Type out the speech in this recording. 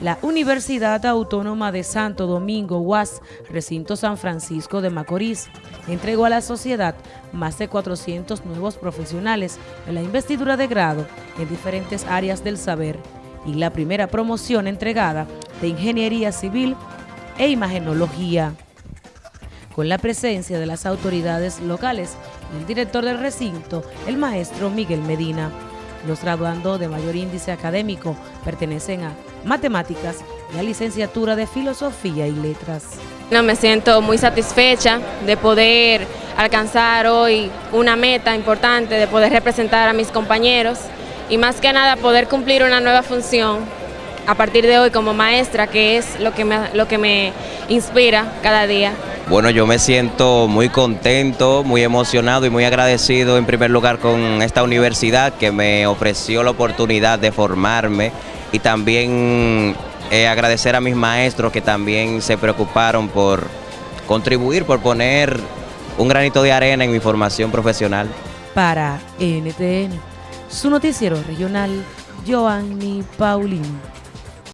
La Universidad Autónoma de Santo Domingo, UAS, recinto San Francisco de Macorís, entregó a la sociedad más de 400 nuevos profesionales en la investidura de grado en diferentes áreas del saber y la primera promoción entregada de Ingeniería Civil e Imagenología. Con la presencia de las autoridades locales y el director del recinto, el maestro Miguel Medina. Los graduandos de mayor índice académico pertenecen a matemáticas y a licenciatura de filosofía y letras. No, me siento muy satisfecha de poder alcanzar hoy una meta importante, de poder representar a mis compañeros y más que nada poder cumplir una nueva función a partir de hoy como maestra, que es lo que me, lo que me inspira cada día. Bueno, yo me siento muy contento, muy emocionado y muy agradecido en primer lugar con esta universidad que me ofreció la oportunidad de formarme y también eh, agradecer a mis maestros que también se preocuparon por contribuir, por poner un granito de arena en mi formación profesional. Para NTN, su noticiero regional, Joanny Paulino.